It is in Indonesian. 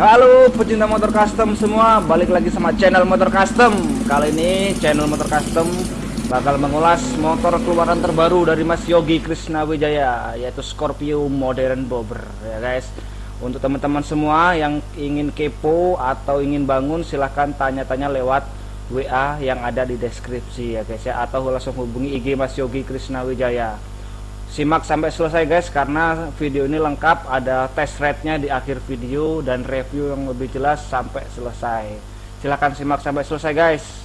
Halo pecinta motor custom semua, balik lagi sama channel motor custom. Kali ini channel motor custom bakal mengulas motor keluaran terbaru dari Mas Yogi Krishna Wijaya, yaitu Scorpio Modern Bobber ya guys. Untuk teman-teman semua yang ingin kepo atau ingin bangun silahkan tanya-tanya lewat WA yang ada di deskripsi ya guys ya atau langsung hubungi IG Mas Yogi Krishna Wijaya simak sampai selesai guys karena video ini lengkap. Ada test rate-nya di akhir video dan review yang lebih jelas sampai selesai. Silahkan simak sampai selesai guys